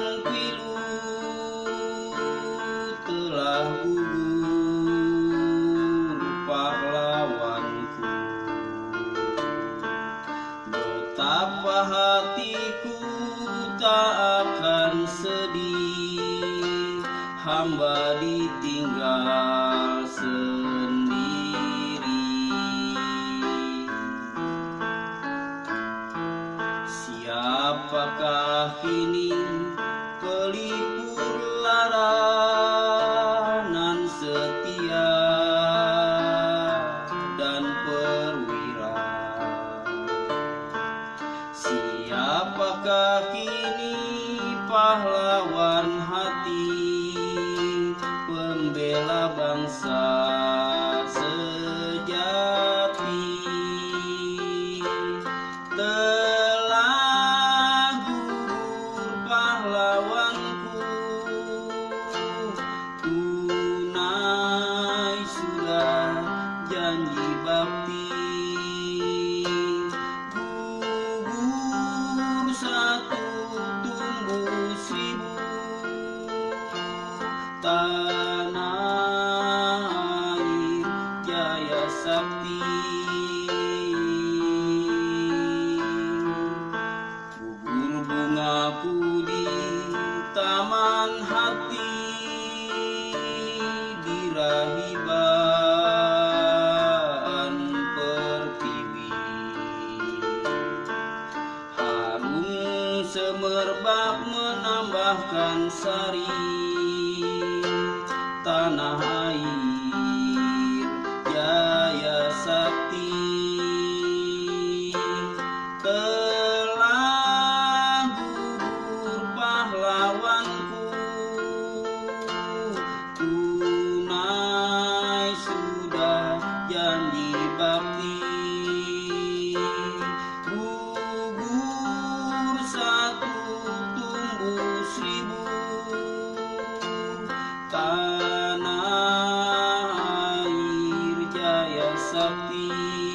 yang pilu telah gugur pahlawanku betapa hatiku tak akan sedih hamba ditinggal. Siapakah kini pelipur lara nan setia dan perwira? Siapakah kini pahlawan hati Pembela bangsa Tanah air jaya sakti. Gugur bungaku di taman hati Di pertiwi. Harum semerbak menambahkan sari Tanah jaya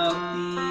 The.